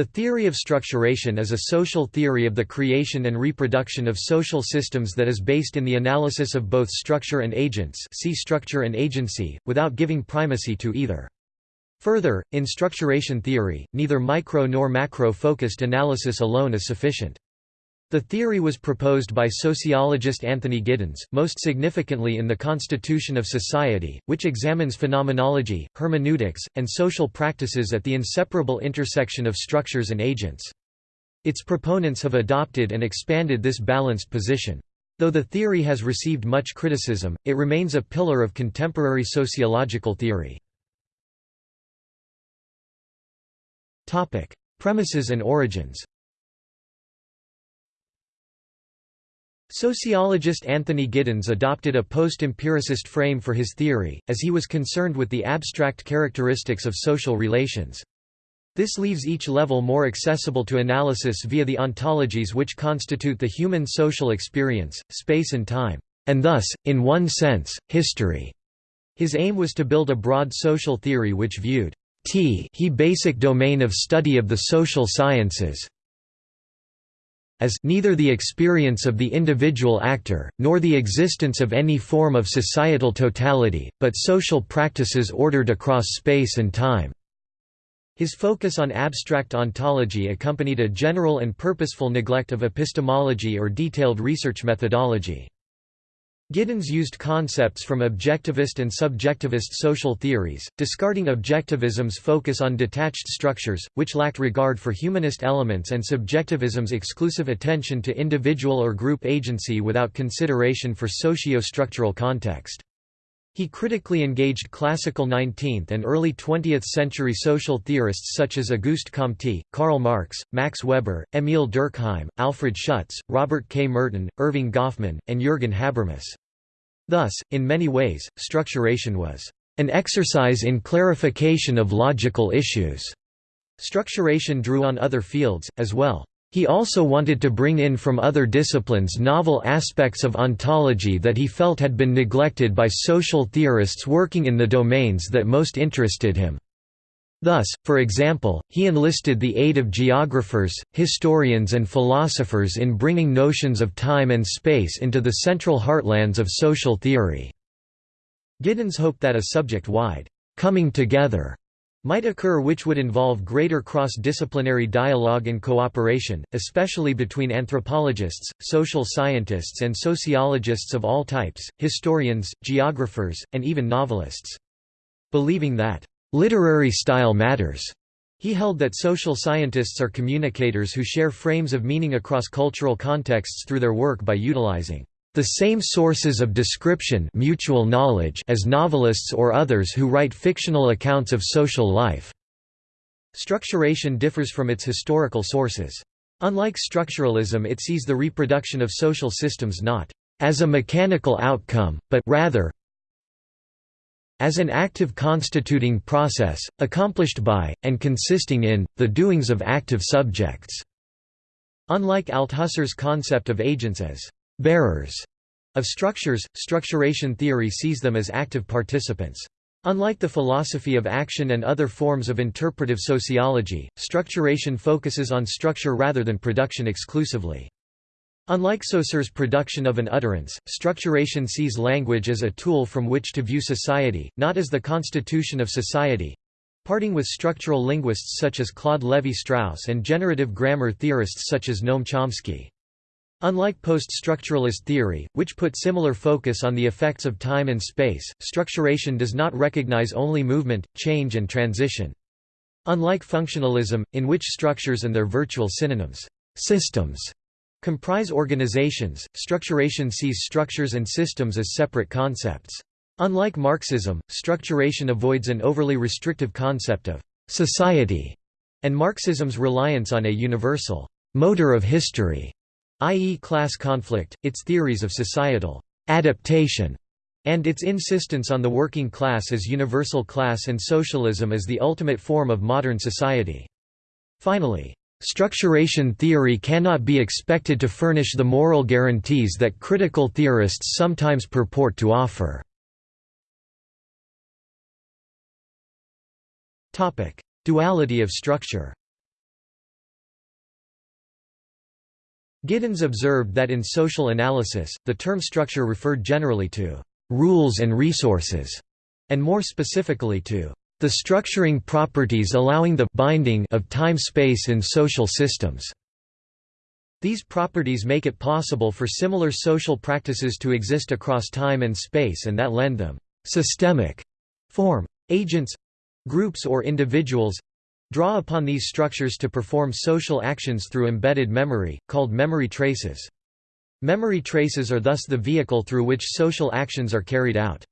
The theory of structuration is a social theory of the creation and reproduction of social systems that is based in the analysis of both structure and agents see structure and agency, without giving primacy to either. Further, in structuration theory, neither micro nor macro-focused analysis alone is sufficient. The theory was proposed by sociologist Anthony Giddens, most significantly in The Constitution of Society, which examines phenomenology, hermeneutics, and social practices at the inseparable intersection of structures and agents. Its proponents have adopted and expanded this balanced position. Though the theory has received much criticism, it remains a pillar of contemporary sociological theory. Premises and origins Sociologist Anthony Giddens adopted a post-empiricist frame for his theory, as he was concerned with the abstract characteristics of social relations. This leaves each level more accessible to analysis via the ontologies which constitute the human social experience, space and time, and thus, in one sense, history. His aim was to build a broad social theory which viewed t he basic domain of study of the social sciences as neither the experience of the individual actor, nor the existence of any form of societal totality, but social practices ordered across space and time. His focus on abstract ontology accompanied a general and purposeful neglect of epistemology or detailed research methodology. Giddens used concepts from objectivist and subjectivist social theories, discarding objectivism's focus on detached structures, which lacked regard for humanist elements and subjectivism's exclusive attention to individual or group agency without consideration for socio-structural context. He critically engaged classical 19th and early 20th century social theorists such as Auguste Comte, Karl Marx, Max Weber, Émile Durkheim, Alfred Schutz, Robert K. Merton, Erving Goffman, and Jürgen Habermas. Thus, in many ways, structuration was an exercise in clarification of logical issues. Structuration drew on other fields, as well. He also wanted to bring in from other disciplines novel aspects of ontology that he felt had been neglected by social theorists working in the domains that most interested him. Thus, for example, he enlisted the aid of geographers, historians and philosophers in bringing notions of time and space into the central heartlands of social theory. Giddens hoped that a subject-wide coming together might occur which would involve greater cross-disciplinary dialogue and cooperation, especially between anthropologists, social scientists and sociologists of all types, historians, geographers, and even novelists. Believing that Literary style matters. He held that social scientists are communicators who share frames of meaning across cultural contexts through their work by utilizing the same sources of description mutual knowledge as novelists or others who write fictional accounts of social life. Structuration differs from its historical sources. Unlike structuralism it sees the reproduction of social systems not as a mechanical outcome, but rather as an active constituting process, accomplished by, and consisting in, the doings of active subjects." Unlike Althusser's concept of agents as «bearers» of structures, structuration theory sees them as active participants. Unlike the philosophy of action and other forms of interpretive sociology, structuration focuses on structure rather than production exclusively. Unlike Saussure's production of an utterance, structuration sees language as a tool from which to view society, not as the constitution of society. Parting with structural linguists such as Claude Lévi-Strauss and generative grammar theorists such as Noam Chomsky. Unlike post-structuralist theory, which put similar focus on the effects of time and space, structuration does not recognize only movement, change and transition. Unlike functionalism, in which structures and their virtual synonyms, systems, comprise organizations, structuration sees structures and systems as separate concepts. Unlike Marxism, structuration avoids an overly restrictive concept of «society» and Marxism's reliance on a universal «motor of history», i.e. class conflict, its theories of societal «adaptation» and its insistence on the working class as universal class and socialism as the ultimate form of modern society. Finally, Structuration theory cannot be expected to furnish the moral guarantees that critical theorists sometimes purport to offer. Duality of structure Giddens observed that in social analysis, the term structure referred generally to rules and resources, and more specifically to the structuring properties allowing the binding of time-space in social systems. These properties make it possible for similar social practices to exist across time and space and that lend them systemic form. Agents groups or individuals draw upon these structures to perform social actions through embedded memory, called memory traces. Memory traces are thus the vehicle through which social actions are carried out.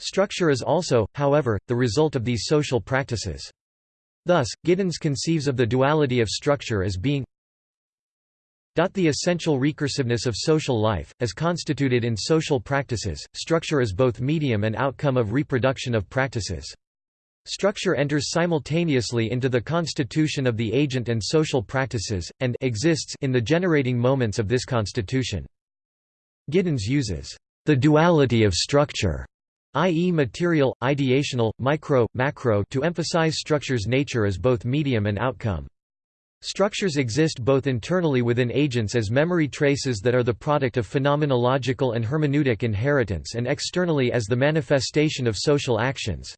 Structure is also, however, the result of these social practices. Thus, Giddens conceives of the duality of structure as being the essential recursiveness of social life, as constituted in social practices, structure is both medium and outcome of reproduction of practices. Structure enters simultaneously into the constitution of the agent and social practices, and exists in the generating moments of this constitution. Giddens uses the duality of structure, i.e. material, ideational, micro, macro to emphasize structure's nature as both medium and outcome. Structures exist both internally within agents as memory traces that are the product of phenomenological and hermeneutic inheritance and externally as the manifestation of social actions.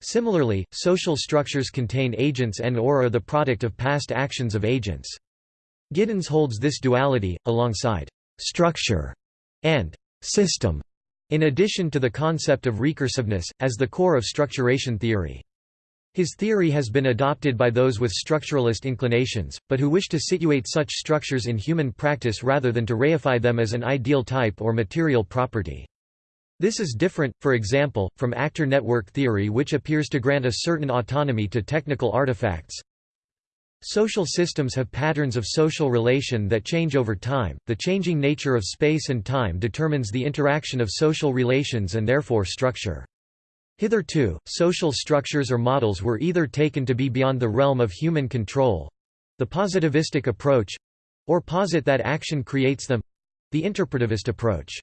Similarly, social structures contain agents and or are the product of past actions of agents. Giddens holds this duality, alongside «structure» and «system», in addition to the concept of recursiveness, as the core of structuration theory. His theory has been adopted by those with structuralist inclinations, but who wish to situate such structures in human practice rather than to reify them as an ideal type or material property. This is different, for example, from actor network theory which appears to grant a certain autonomy to technical artifacts. Social systems have patterns of social relation that change over time. The changing nature of space and time determines the interaction of social relations and therefore structure. Hitherto, social structures or models were either taken to be beyond the realm of human control the positivistic approach or posit that action creates them the interpretivist approach.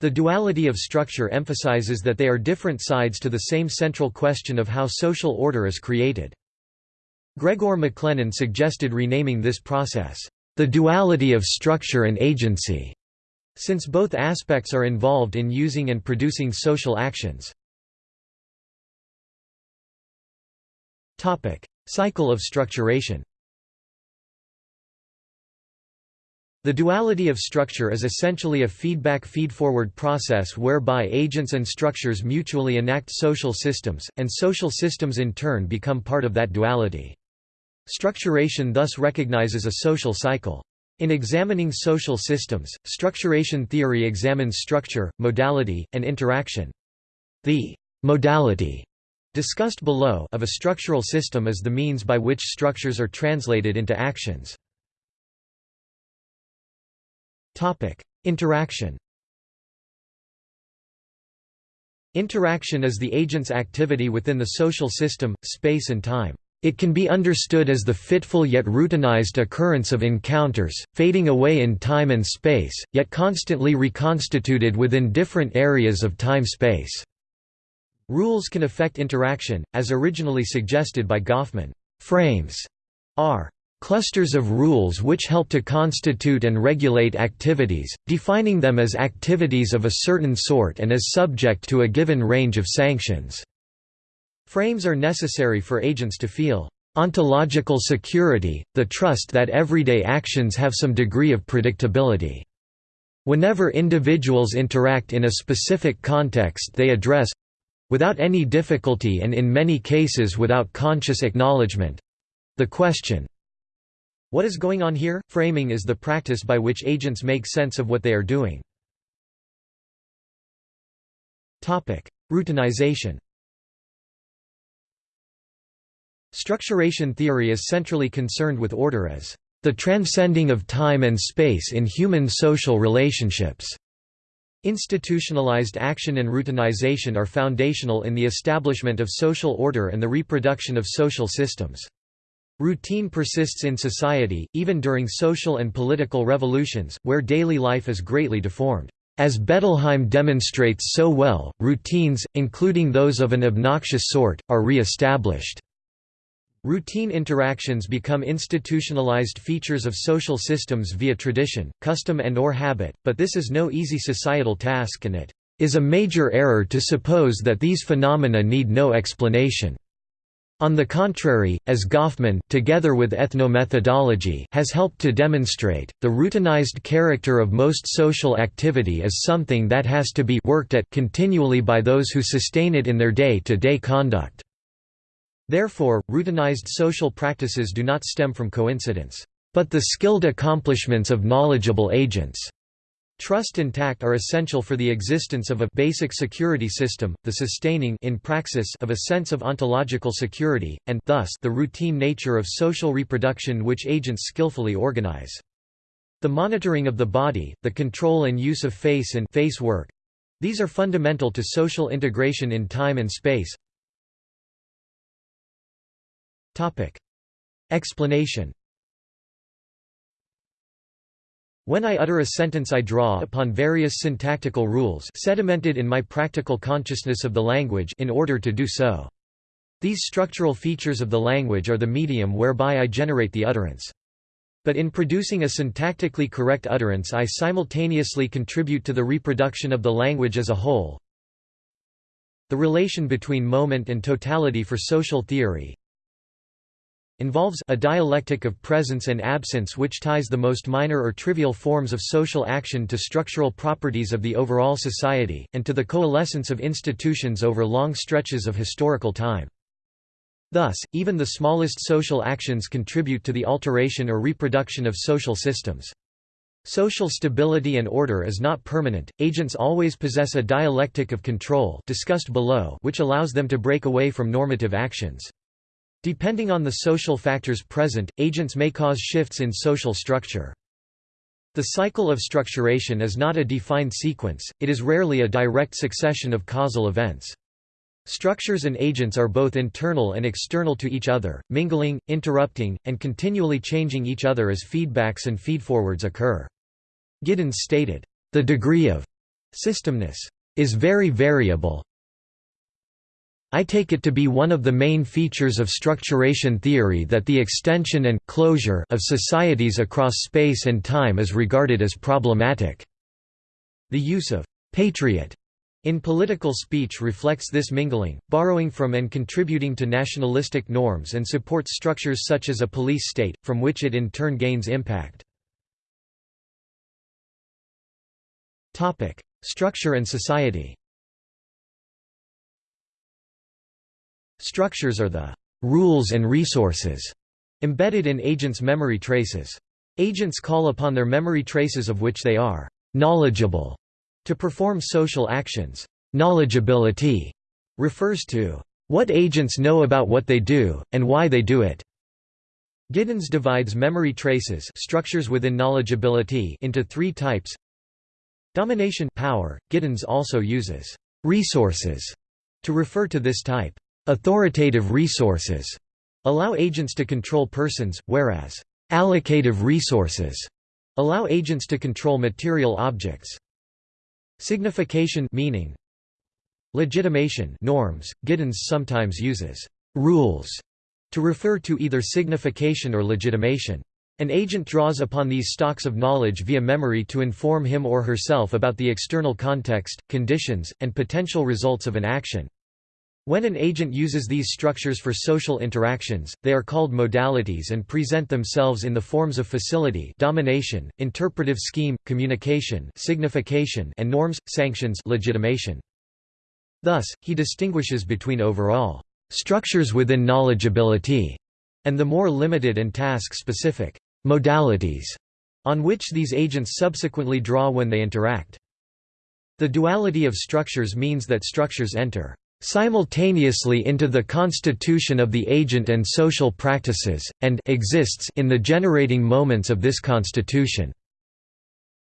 The duality of structure emphasizes that they are different sides to the same central question of how social order is created. Gregor McLennan suggested renaming this process, the duality of structure and agency, since both aspects are involved in using and producing social actions. Cycle of structuration The duality of structure is essentially a feedback feedforward process whereby agents and structures mutually enact social systems, and social systems in turn become part of that duality. Structuration thus recognizes a social cycle. In examining social systems, structuration theory examines structure, modality, and interaction. The modality discussed below of a structural system is the means by which structures are translated into actions. Topic: Interaction. Interaction is the agent's activity within the social system, space and time. It can be understood as the fitful yet routinized occurrence of encounters, fading away in time and space, yet constantly reconstituted within different areas of time-space. Rules can affect interaction, as originally suggested by Goffman. Frames are clusters of rules which help to constitute and regulate activities, defining them as activities of a certain sort and as subject to a given range of sanctions. Frames are necessary for agents to feel ontological security, the trust that everyday actions have some degree of predictability. Whenever individuals interact in a specific context they address without any difficulty and in many cases without conscious acknowledgement the question what is going on here? Framing is the practice by which agents make sense of what they are doing. Routinization Structuration theory is centrally concerned with order as the transcending of time and space in human social relationships. Institutionalized action and routinization are foundational in the establishment of social order and the reproduction of social systems. Routine persists in society, even during social and political revolutions, where daily life is greatly deformed. As Bettelheim demonstrates so well, routines, including those of an obnoxious sort, are re-established. Routine interactions become institutionalized features of social systems via tradition, custom and or habit, but this is no easy societal task and it is a major error to suppose that these phenomena need no explanation. On the contrary, as Goffman, together with ethnomethodology, has helped to demonstrate, the routinized character of most social activity is something that has to be worked at continually by those who sustain it in their day-to-day -day conduct. Therefore, routinized social practices do not stem from coincidence, but the skilled accomplishments of knowledgeable agents. Trust and tact are essential for the existence of a basic security system, the sustaining in praxis of a sense of ontological security, and thus the routine nature of social reproduction which agents skillfully organize. The monitoring of the body, the control and use of face and face work, these are fundamental to social integration in time and space. Topic. Explanation When I utter a sentence I draw upon various syntactical rules sedimented in my practical consciousness of the language in order to do so. These structural features of the language are the medium whereby I generate the utterance. But in producing a syntactically correct utterance I simultaneously contribute to the reproduction of the language as a whole. The relation between moment and totality for social theory involves a dialectic of presence and absence which ties the most minor or trivial forms of social action to structural properties of the overall society, and to the coalescence of institutions over long stretches of historical time. Thus, even the smallest social actions contribute to the alteration or reproduction of social systems. Social stability and order is not permanent, agents always possess a dialectic of control discussed below which allows them to break away from normative actions. Depending on the social factors present, agents may cause shifts in social structure. The cycle of structuration is not a defined sequence, it is rarely a direct succession of causal events. Structures and agents are both internal and external to each other, mingling, interrupting, and continually changing each other as feedbacks and feedforwards occur. Giddens stated, "...the degree of systemness is very variable, I take it to be one of the main features of structuration theory that the extension and closure of societies across space and time is regarded as problematic. The use of patriot in political speech reflects this mingling, borrowing from and contributing to nationalistic norms and supports structures such as a police state, from which it in turn gains impact. Structure and society Structures are the rules and resources embedded in agents' memory traces. Agents call upon their memory traces of which they are knowledgeable to perform social actions. Knowledgeability refers to what agents know about what they do, and why they do it. Giddens divides memory traces structures within knowledgeability into three types. Domination power. Giddens also uses resources to refer to this type. Authoritative resources allow agents to control persons, whereas allocative resources allow agents to control material objects. Signification meaning Legitimation norms, Giddens sometimes uses rules to refer to either signification or legitimation. An agent draws upon these stocks of knowledge via memory to inform him or herself about the external context, conditions, and potential results of an action. When an agent uses these structures for social interactions, they are called modalities and present themselves in the forms of facility domination, interpretive scheme, communication signification and norms, sanctions legitimation. Thus, he distinguishes between overall structures within knowledgeability and the more limited and task-specific modalities on which these agents subsequently draw when they interact. The duality of structures means that structures enter simultaneously into the constitution of the agent and social practices, and exists in the generating moments of this constitution.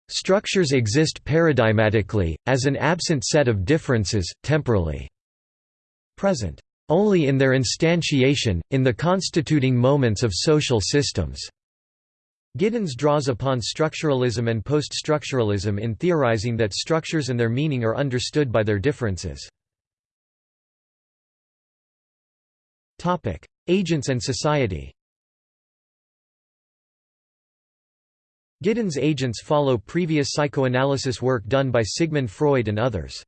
Structures exist paradigmatically, as an absent set of differences, temporally present only in their instantiation, in the constituting moments of social systems. Giddens draws upon structuralism and post-structuralism in theorizing that structures and their meaning are understood by their differences. Agents and society Giddens' agents follow previous psychoanalysis work done by Sigmund Freud and others.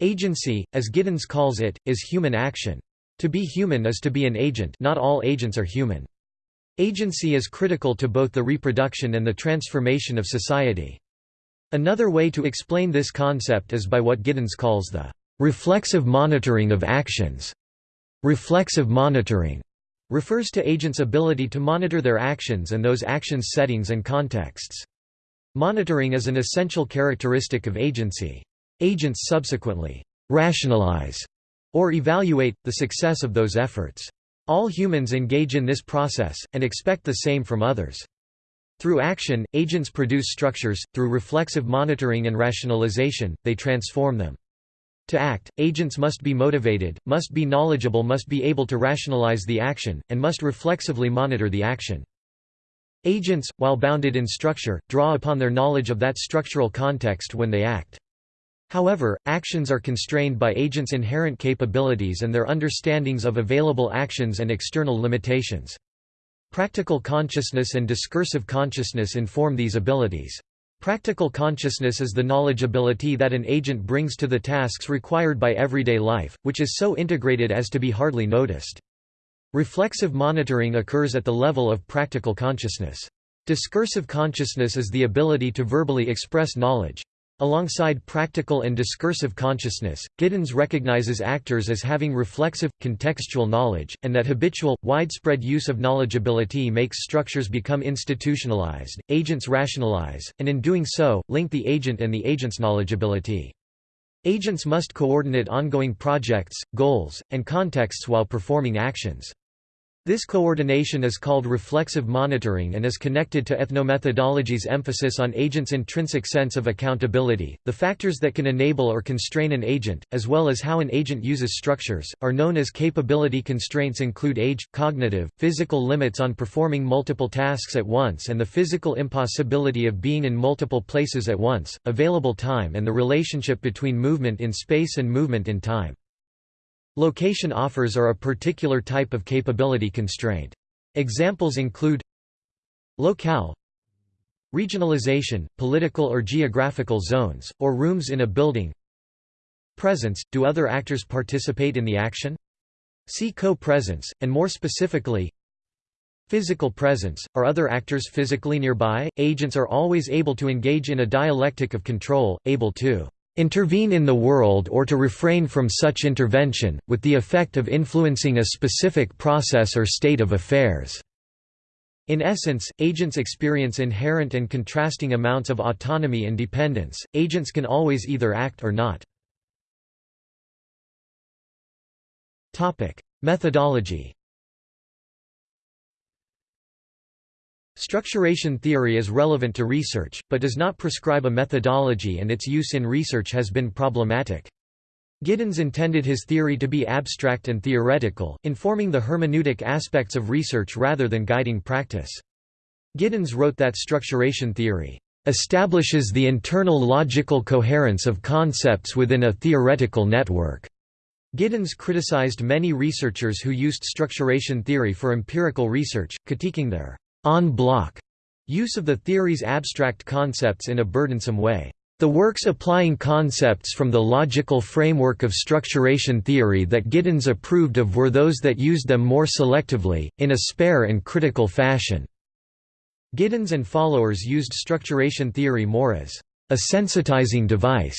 Agency, as Giddens calls it, is human action. To be human is to be an agent not all agents are human. Agency is critical to both the reproduction and the transformation of society. Another way to explain this concept is by what Giddens calls the reflexive monitoring of actions. Reflexive monitoring refers to agents' ability to monitor their actions and those actions' settings and contexts. Monitoring is an essential characteristic of agency. Agents subsequently rationalize or evaluate, the success of those efforts. All humans engage in this process, and expect the same from others. Through action, agents produce structures, through reflexive monitoring and rationalization, they transform them. To act, agents must be motivated, must be knowledgeable must be able to rationalize the action, and must reflexively monitor the action. Agents, while bounded in structure, draw upon their knowledge of that structural context when they act. However, actions are constrained by agents' inherent capabilities and their understandings of available actions and external limitations. Practical consciousness and discursive consciousness inform these abilities. Practical consciousness is the knowledge ability that an agent brings to the tasks required by everyday life, which is so integrated as to be hardly noticed. Reflexive monitoring occurs at the level of practical consciousness. Discursive consciousness is the ability to verbally express knowledge. Alongside practical and discursive consciousness, Giddens recognizes actors as having reflexive, contextual knowledge, and that habitual, widespread use of knowledgeability makes structures become institutionalized, agents rationalize, and in doing so, link the agent and the agent's knowledgeability. Agents must coordinate ongoing projects, goals, and contexts while performing actions. This coordination is called reflexive monitoring and is connected to ethnomethodology's emphasis on agents' intrinsic sense of accountability. The factors that can enable or constrain an agent, as well as how an agent uses structures, are known as capability constraints include age, cognitive, physical limits on performing multiple tasks at once and the physical impossibility of being in multiple places at once, available time and the relationship between movement in space and movement in time. Location offers are a particular type of capability constraint. Examples include locale regionalization, political or geographical zones, or rooms in a building presence, do other actors participate in the action? See co-presence, and more specifically, Physical presence, are other actors physically nearby? Agents are always able to engage in a dialectic of control, able to intervene in the world or to refrain from such intervention, with the effect of influencing a specific process or state of affairs." In essence, agents experience inherent and contrasting amounts of autonomy and dependence, agents can always either act or not. Methodology Structuration theory is relevant to research, but does not prescribe a methodology and its use in research has been problematic. Giddens intended his theory to be abstract and theoretical, informing the hermeneutic aspects of research rather than guiding practice. Giddens wrote that structuration theory establishes the internal logical coherence of concepts within a theoretical network. Giddens criticized many researchers who used structuration theory for empirical research, critiquing their en bloc use of the theory's abstract concepts in a burdensome way. The works applying concepts from the logical framework of structuration theory that Giddens approved of were those that used them more selectively, in a spare and critical fashion. Giddens and followers used structuration theory more as a sensitizing device.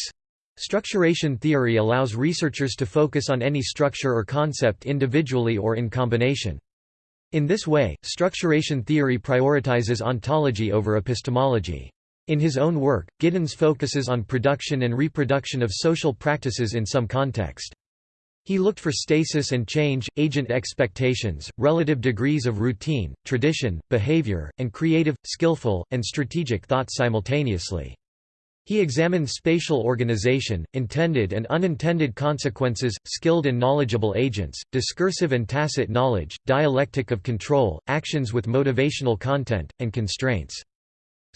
Structuration theory allows researchers to focus on any structure or concept individually or in combination. In this way, structuration theory prioritizes ontology over epistemology. In his own work, Giddens focuses on production and reproduction of social practices in some context. He looked for stasis and change, agent expectations, relative degrees of routine, tradition, behavior, and creative, skillful, and strategic thought simultaneously. He examined spatial organization, intended and unintended consequences, skilled and knowledgeable agents, discursive and tacit knowledge, dialectic of control, actions with motivational content, and constraints.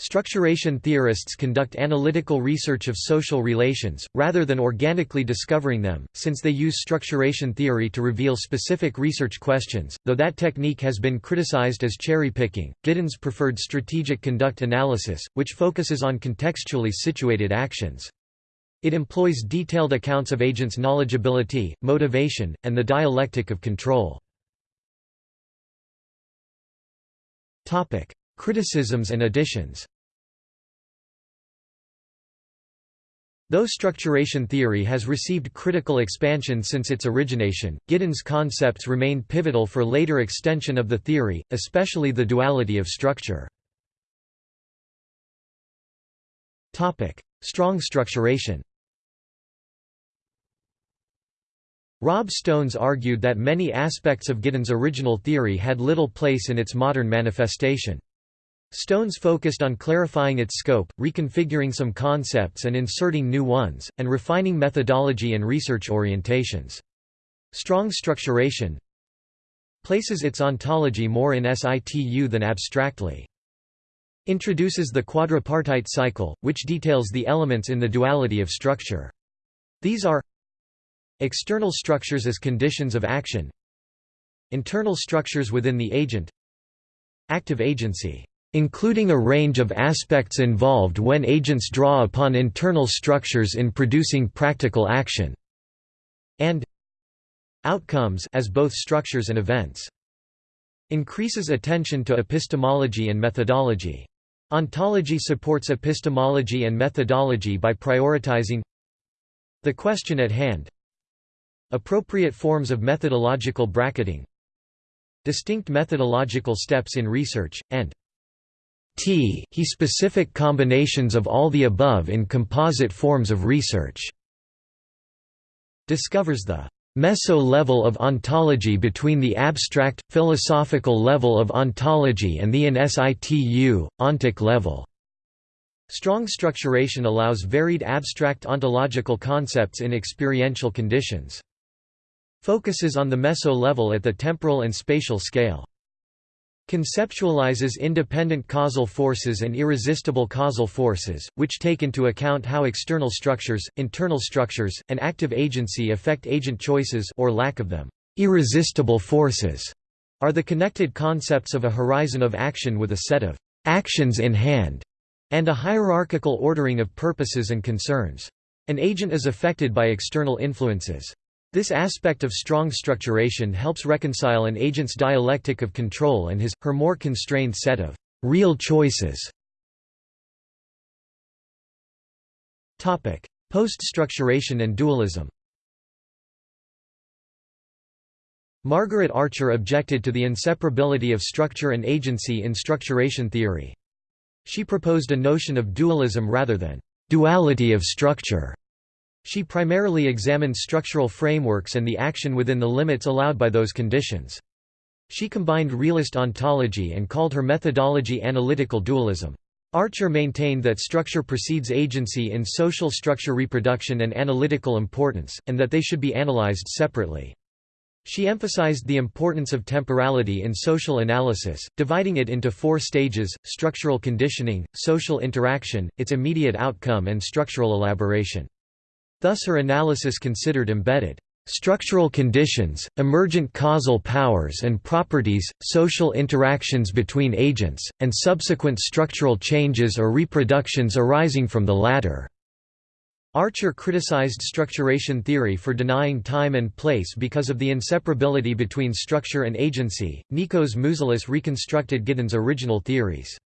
Structuration theorists conduct analytical research of social relations, rather than organically discovering them, since they use structuration theory to reveal specific research questions, though that technique has been criticized as cherry-picking. Giddens preferred strategic conduct analysis, which focuses on contextually situated actions. It employs detailed accounts of agents' knowledgeability, motivation, and the dialectic of control. Criticisms and additions Though structuration theory has received critical expansion since its origination, Giddens' concepts remain pivotal for later extension of the theory, especially the duality of structure. Strong structuration Rob Stones argued that many aspects of Giddens' original theory had little place in its modern manifestation. Stones focused on clarifying its scope, reconfiguring some concepts and inserting new ones, and refining methodology and research orientations. Strong structuration places its ontology more in situ than abstractly. Introduces the quadripartite cycle, which details the elements in the duality of structure. These are external structures as conditions of action internal structures within the agent active agency including a range of aspects involved when agents draw upon internal structures in producing practical action, and outcomes as both structures and events. Increases attention to epistemology and methodology. Ontology supports epistemology and methodology by prioritizing the question at hand, appropriate forms of methodological bracketing, distinct methodological steps in research, and T he specific combinations of all the above in composite forms of research discovers the meso-level of ontology between the abstract, philosophical level of ontology and the in situ, ontic level. Strong structuration allows varied abstract ontological concepts in experiential conditions. Focuses on the meso-level at the temporal and spatial scale. Conceptualizes independent causal forces and irresistible causal forces, which take into account how external structures, internal structures, and active agency affect agent choices or lack of them. Irresistible forces are the connected concepts of a horizon of action with a set of actions in hand, and a hierarchical ordering of purposes and concerns. An agent is affected by external influences. This aspect of strong structuration helps reconcile an agent's dialectic of control and his, her more constrained set of real choices. Post-structuration and dualism Margaret Archer objected to the inseparability of structure and agency in structuration theory. She proposed a notion of dualism rather than duality of structure. She primarily examined structural frameworks and the action within the limits allowed by those conditions. She combined realist ontology and called her methodology analytical dualism. Archer maintained that structure precedes agency in social structure reproduction and analytical importance, and that they should be analyzed separately. She emphasized the importance of temporality in social analysis, dividing it into four stages, structural conditioning, social interaction, its immediate outcome and structural elaboration. Thus her analysis considered embedded structural conditions, emergent causal powers and properties, social interactions between agents, and subsequent structural changes or reproductions arising from the latter. Archer criticized structuration theory for denying time and place because of the inseparability between structure and agency. Nikos Mouzelis reconstructed Giddens' original theories.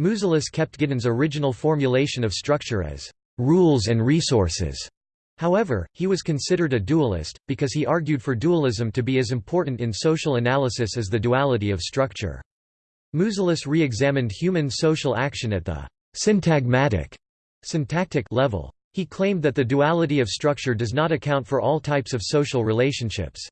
Mouzelis kept Giddens' original formulation of structure as rules and resources However, he was considered a dualist, because he argued for dualism to be as important in social analysis as the duality of structure. Mouzelis re-examined human social action at the syntagmatic syntactic level. He claimed that the duality of structure does not account for all types of social relationships.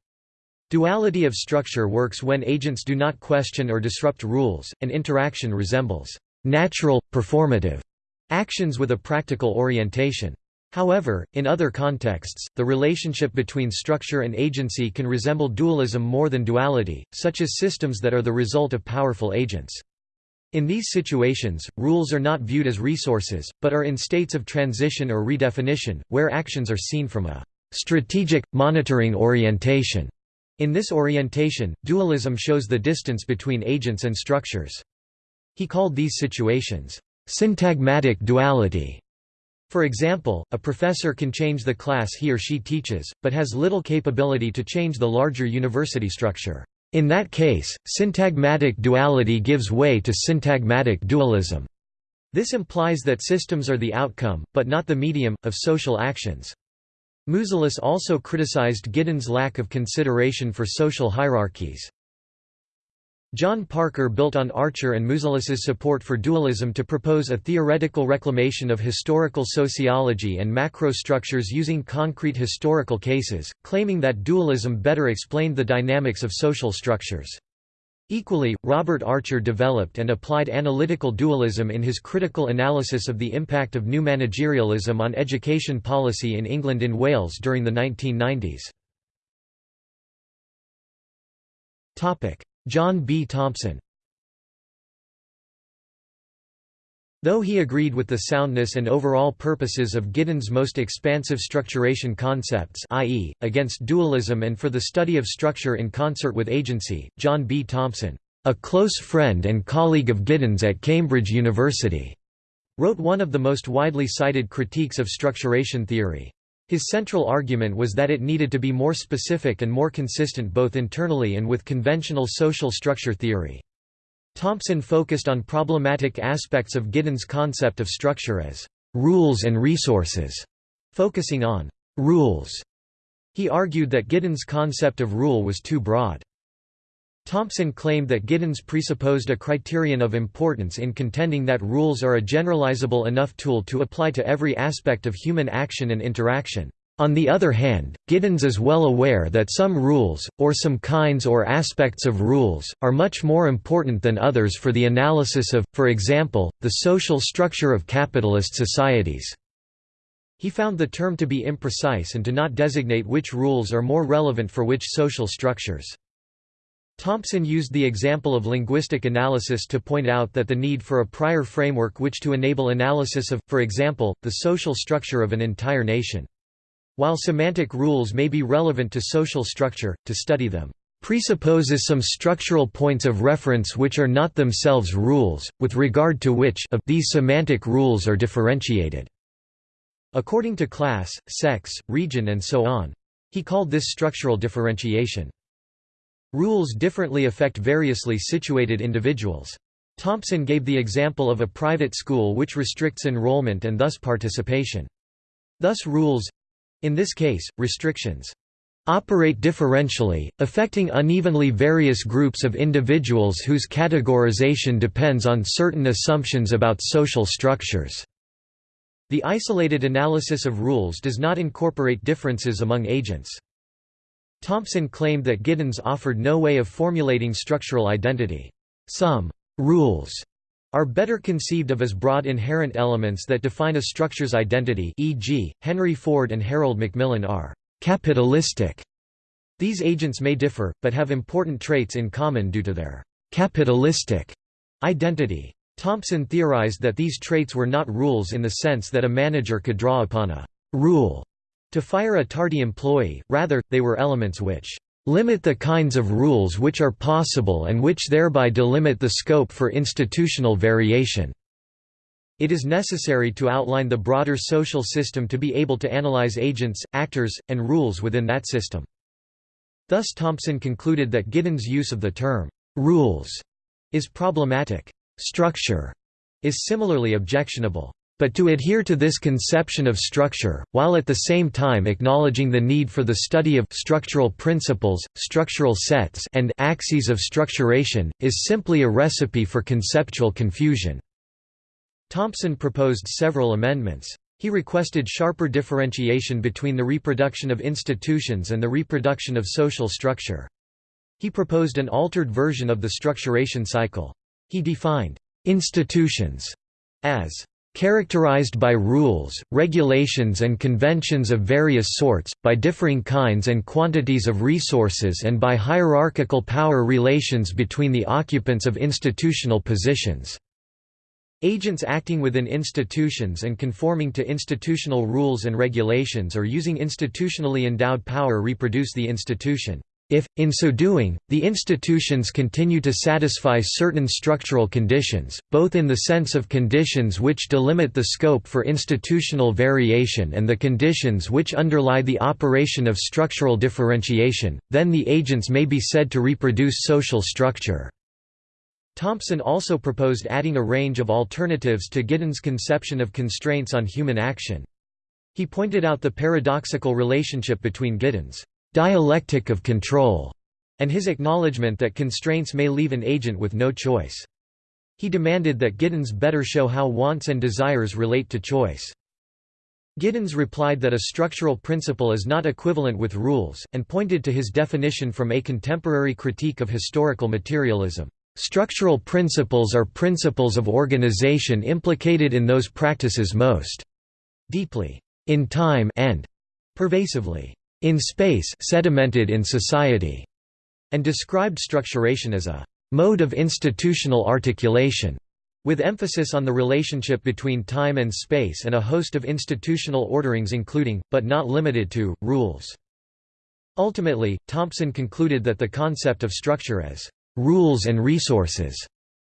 Duality of structure works when agents do not question or disrupt rules, and interaction resembles natural, performative actions with a practical orientation. However, in other contexts, the relationship between structure and agency can resemble dualism more than duality, such as systems that are the result of powerful agents. In these situations, rules are not viewed as resources, but are in states of transition or redefinition, where actions are seen from a strategic, monitoring orientation. In this orientation, dualism shows the distance between agents and structures. He called these situations, syntagmatic duality. For example, a professor can change the class he or she teaches, but has little capability to change the larger university structure. In that case, syntagmatic duality gives way to syntagmatic dualism. This implies that systems are the outcome, but not the medium, of social actions. Mouzelis also criticized Giddens' lack of consideration for social hierarchies. John Parker built on Archer and Mouzelis's support for dualism to propose a theoretical reclamation of historical sociology and macrostructures using concrete historical cases, claiming that dualism better explained the dynamics of social structures. Equally, Robert Archer developed and applied analytical dualism in his critical analysis of the impact of new managerialism on education policy in England and Wales during the 1990s. John B. Thompson Though he agreed with the soundness and overall purposes of Giddens' most expansive structuration concepts i.e., against dualism and for the study of structure in concert with agency, John B. Thompson, "...a close friend and colleague of Giddens at Cambridge University," wrote one of the most widely cited critiques of structuration theory. His central argument was that it needed to be more specific and more consistent both internally and with conventional social structure theory. Thompson focused on problematic aspects of Giddens' concept of structure as rules and resources, focusing on rules. He argued that Giddens' concept of rule was too broad. Thompson claimed that Giddens presupposed a criterion of importance in contending that rules are a generalizable enough tool to apply to every aspect of human action and interaction. On the other hand, Giddens is well aware that some rules, or some kinds or aspects of rules, are much more important than others for the analysis of, for example, the social structure of capitalist societies. He found the term to be imprecise and to not designate which rules are more relevant for which social structures. Thompson used the example of linguistic analysis to point out that the need for a prior framework which to enable analysis of, for example, the social structure of an entire nation. While semantic rules may be relevant to social structure, to study them presupposes some structural points of reference which are not themselves rules, with regard to which of these semantic rules are differentiated." According to class, sex, region and so on. He called this structural differentiation. Rules differently affect variously situated individuals. Thompson gave the example of a private school which restricts enrollment and thus participation. Thus rules—in this case, restrictions operate differentially, affecting unevenly various groups of individuals whose categorization depends on certain assumptions about social structures. The isolated analysis of rules does not incorporate differences among agents. Thompson claimed that Giddens offered no way of formulating structural identity. Some «rules» are better conceived of as broad inherent elements that define a structure's identity e.g., Henry Ford and Harold Macmillan are «capitalistic». These agents may differ, but have important traits in common due to their «capitalistic» identity. Thompson theorized that these traits were not rules in the sense that a manager could draw upon a «rule» To fire a tardy employee, rather, they were elements which limit the kinds of rules which are possible and which thereby delimit the scope for institutional variation. It is necessary to outline the broader social system to be able to analyze agents, actors, and rules within that system. Thus Thompson concluded that Giddens' use of the term, "'rules' is problematic. Structure is similarly objectionable. But to adhere to this conception of structure, while at the same time acknowledging the need for the study of structural principles, structural sets and axes of structuration, is simply a recipe for conceptual confusion." Thompson proposed several amendments. He requested sharper differentiation between the reproduction of institutions and the reproduction of social structure. He proposed an altered version of the structuration cycle. He defined «institutions» as characterized by rules, regulations and conventions of various sorts, by differing kinds and quantities of resources and by hierarchical power relations between the occupants of institutional positions. Agents acting within institutions and conforming to institutional rules and regulations or using institutionally endowed power reproduce the institution. If, in so doing, the institutions continue to satisfy certain structural conditions, both in the sense of conditions which delimit the scope for institutional variation and the conditions which underlie the operation of structural differentiation, then the agents may be said to reproduce social structure. Thompson also proposed adding a range of alternatives to Giddens' conception of constraints on human action. He pointed out the paradoxical relationship between Giddens' dialectic of control, and his acknowledgement that constraints may leave an agent with no choice. He demanded that Giddens better show how wants and desires relate to choice. Giddens replied that a structural principle is not equivalent with rules, and pointed to his definition from a contemporary critique of historical materialism. Structural principles are principles of organization implicated in those practices most deeply in time and pervasively in space sedimented in society, and described structuration as a mode of institutional articulation, with emphasis on the relationship between time and space and a host of institutional orderings including, but not limited to, rules. Ultimately, Thompson concluded that the concept of structure as rules and resources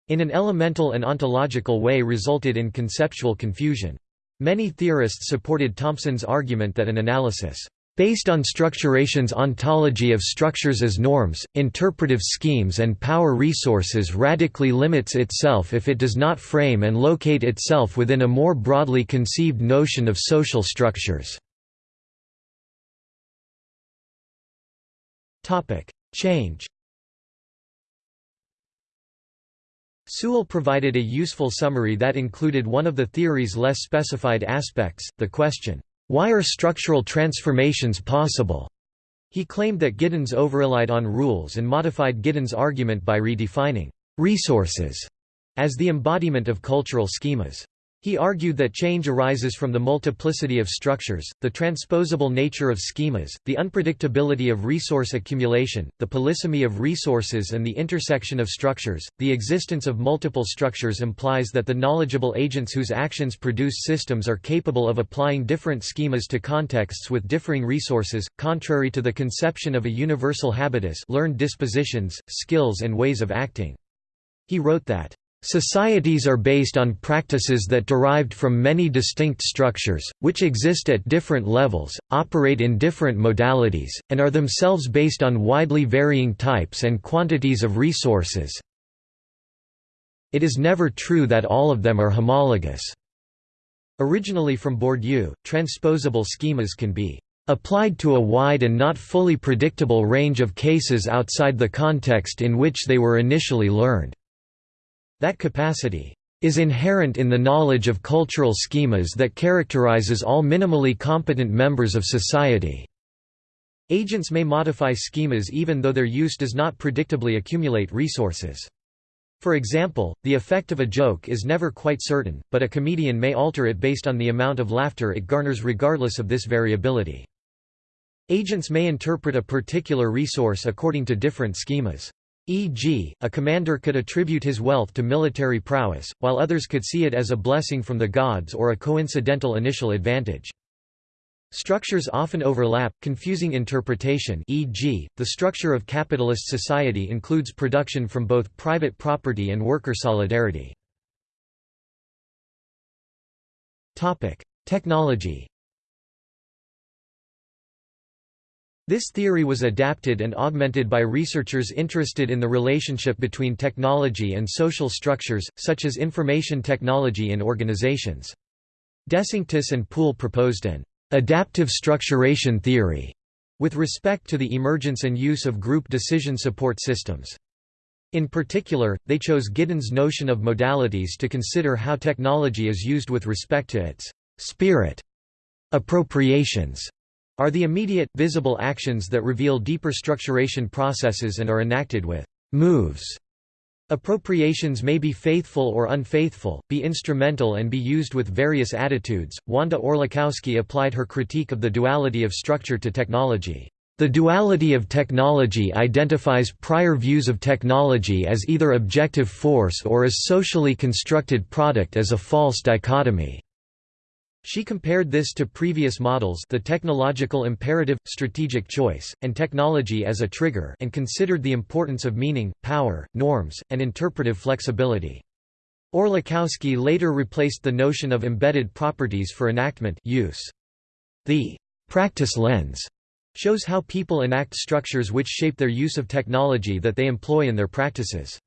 in an elemental and ontological way resulted in conceptual confusion. Many theorists supported Thompson's argument that an analysis Based on structuration's ontology of structures as norms, interpretive schemes and power resources radically limits itself if it does not frame and locate itself within a more broadly conceived notion of social structures. Change Sewell provided a useful summary that included one of the theory's less specified aspects, the question, why are structural transformations possible? He claimed that Giddens overrelied on rules and modified Giddens' argument by redefining resources as the embodiment of cultural schemas. He argued that change arises from the multiplicity of structures, the transposable nature of schemas, the unpredictability of resource accumulation, the polysemy of resources and the intersection of structures. The existence of multiple structures implies that the knowledgeable agents whose actions produce systems are capable of applying different schemas to contexts with differing resources, contrary to the conception of a universal habitus learned dispositions, skills and ways of acting. He wrote that Societies are based on practices that derived from many distinct structures, which exist at different levels, operate in different modalities, and are themselves based on widely varying types and quantities of resources. It is never true that all of them are homologous. Originally from Bourdieu, transposable schemas can be applied to a wide and not fully predictable range of cases outside the context in which they were initially learned. That capacity is inherent in the knowledge of cultural schemas that characterizes all minimally competent members of society. Agents may modify schemas even though their use does not predictably accumulate resources. For example, the effect of a joke is never quite certain, but a comedian may alter it based on the amount of laughter it garners regardless of this variability. Agents may interpret a particular resource according to different schemas. E.g., a commander could attribute his wealth to military prowess, while others could see it as a blessing from the gods or a coincidental initial advantage. Structures often overlap, confusing interpretation e.g., the structure of capitalist society includes production from both private property and worker solidarity. Technology This theory was adapted and augmented by researchers interested in the relationship between technology and social structures, such as information technology in organizations. DeSanctis and Poole proposed an adaptive structuration theory with respect to the emergence and use of group decision support systems. In particular, they chose Giddens' notion of modalities to consider how technology is used with respect to its spirit appropriations are the immediate, visible actions that reveal deeper structuration processes and are enacted with moves. Appropriations may be faithful or unfaithful, be instrumental and be used with various attitudes. Wanda Orlikowski applied her critique of the duality of structure to technology. The duality of technology identifies prior views of technology as either objective force or as socially constructed product as a false dichotomy. She compared this to previous models the technological imperative, strategic choice, and technology as a trigger and considered the importance of meaning, power, norms, and interpretive flexibility. Orlikowski later replaced the notion of embedded properties for enactment use. The «practice lens» shows how people enact structures which shape their use of technology that they employ in their practices.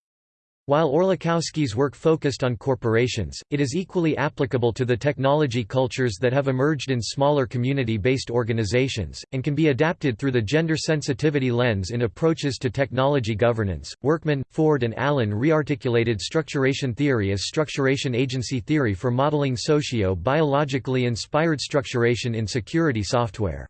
While Orlikowski's work focused on corporations, it is equally applicable to the technology cultures that have emerged in smaller community-based organizations, and can be adapted through the gender sensitivity lens in approaches to technology governance. Workman, Ford and Allen rearticulated structuration theory as structuration agency theory for modeling socio-biologically inspired structuration in security software.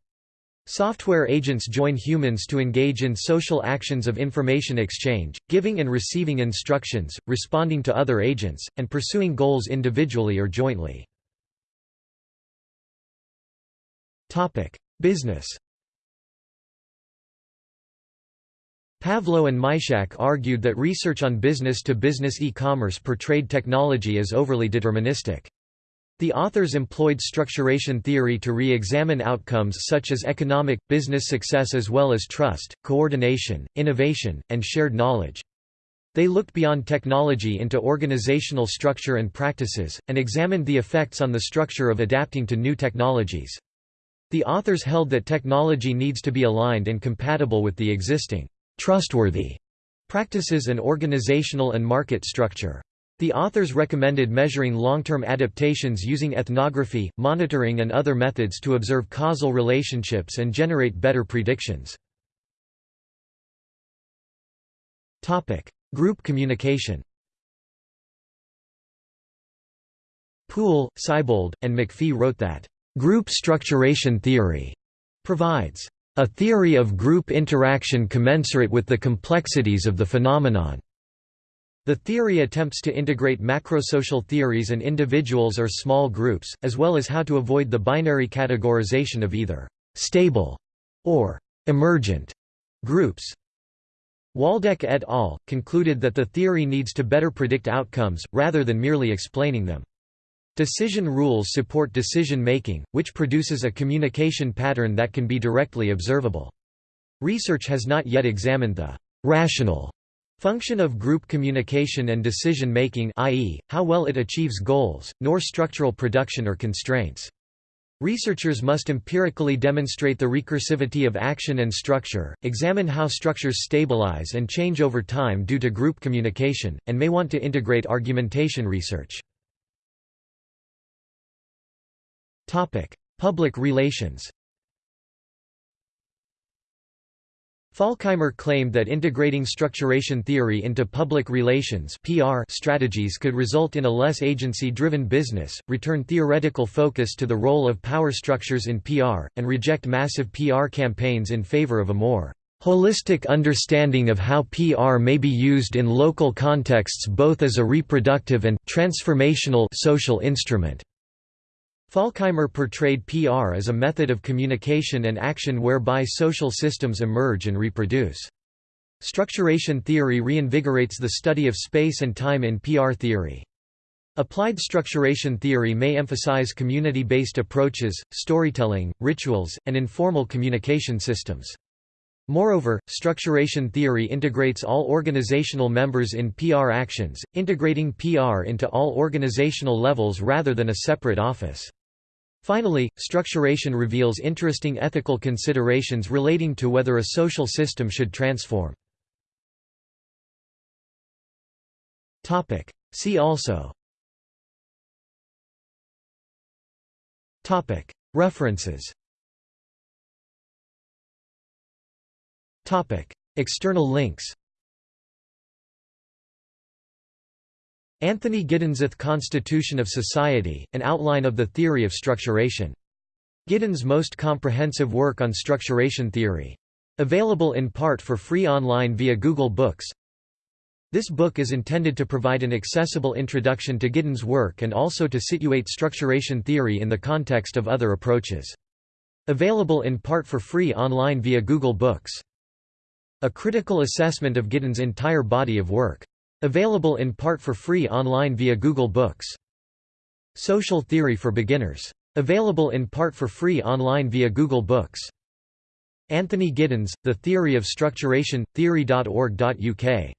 Software agents join humans to engage in social actions of information exchange, giving and receiving instructions, responding to other agents, and pursuing goals individually or jointly. Business Pavlou and Majchrzak argued that research on business-to-business e-commerce portrayed technology as overly deterministic. The authors employed structuration theory to re-examine outcomes such as economic, business success as well as trust, coordination, innovation, and shared knowledge. They looked beyond technology into organizational structure and practices, and examined the effects on the structure of adapting to new technologies. The authors held that technology needs to be aligned and compatible with the existing, trustworthy practices and organizational and market structure. The authors recommended measuring long-term adaptations using ethnography, monitoring and other methods to observe causal relationships and generate better predictions. Group communication Poole, Seibold, and McPhee wrote that, "...group structuration theory," provides, "...a theory of group interaction commensurate with the complexities of the phenomenon." The theory attempts to integrate macrosocial theories and individuals or small groups, as well as how to avoid the binary categorization of either «stable» or «emergent» groups. Waldeck et al. concluded that the theory needs to better predict outcomes, rather than merely explaining them. Decision rules support decision-making, which produces a communication pattern that can be directly observable. Research has not yet examined the «rational» Function of group communication and decision-making i.e., how well it achieves goals, nor structural production or constraints. Researchers must empirically demonstrate the recursivity of action and structure, examine how structures stabilize and change over time due to group communication, and may want to integrate argumentation research. Public relations Falkheimer claimed that integrating structuration theory into public relations PR strategies could result in a less agency-driven business, return theoretical focus to the role of power structures in PR, and reject massive PR campaigns in favor of a more holistic understanding of how PR may be used in local contexts both as a reproductive and transformational social instrument. Falkheimer portrayed PR as a method of communication and action whereby social systems emerge and reproduce. Structuration theory reinvigorates the study of space and time in PR theory. Applied structuration theory may emphasize community-based approaches, storytelling, rituals, and informal communication systems. Moreover, structuration theory integrates all organizational members in PR actions, integrating PR into all organizational levels rather than a separate office. Finally, structuration reveals interesting ethical considerations relating to whether a social system should transform. See also. References. External links Anthony Giddens's Constitution of Society, an outline of the theory of structuration. Giddens' most comprehensive work on structuration theory. Available in part for free online via Google Books. This book is intended to provide an accessible introduction to Giddens' work and also to situate structuration theory in the context of other approaches. Available in part for free online via Google Books. A critical assessment of Giddens' entire body of work. Available in part for free online via Google Books. Social Theory for Beginners. Available in part for free online via Google Books. Anthony Giddens, The Theory of Structuration, theory.org.uk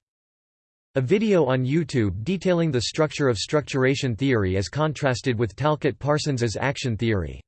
a video on YouTube detailing the structure of structuration theory as contrasted with Talcott Parsons's action theory.